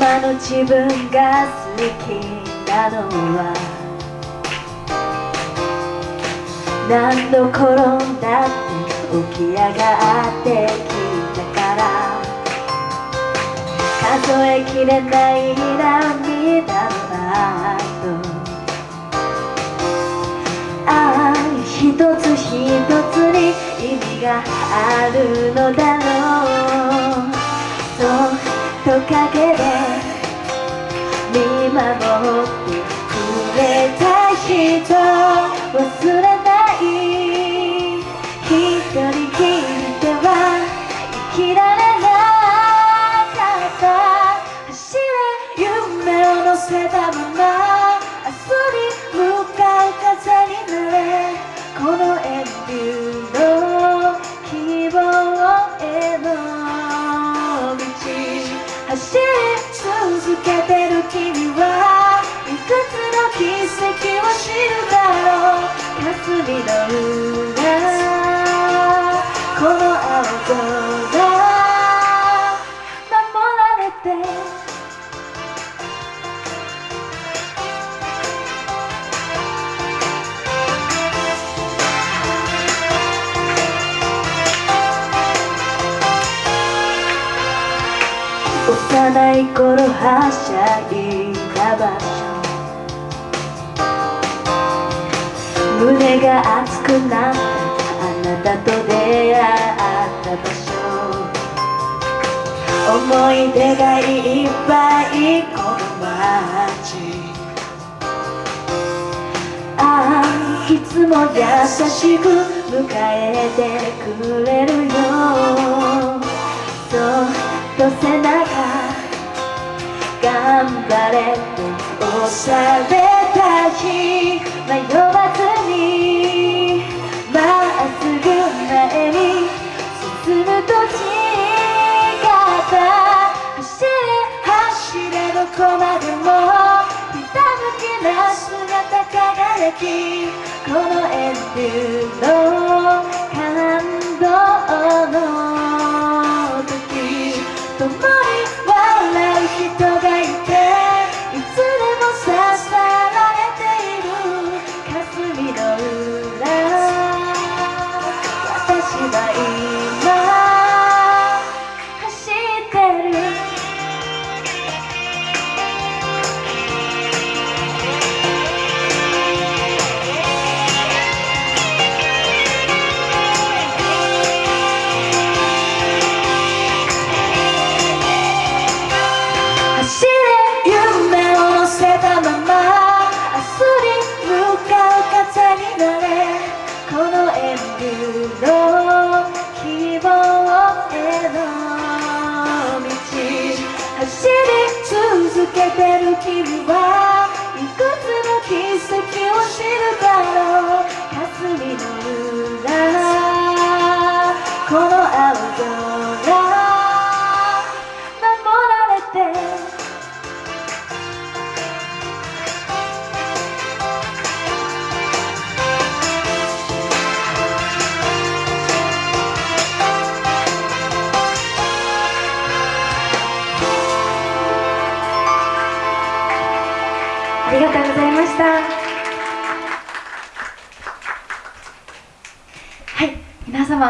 まの自分が好きなのは何度転んだって起き上がってきたから。数えきれない涙の後。ああ一つ一つに意味があるのだ。ろうと陰で見守ってくれた人忘れう霞の裏この青空守られて。幼い頃はしゃいだ場所胸が熱くなったあなたと出会った場所思い出がいっぱいこの街ああいつも優しく迎えてくれるよそっと背中頑張れって押された日迷わこのエンデューのこの演舞の希望への道走り続けてる君はいくつの奇跡を知るだろう霞の裏このありがとうございました。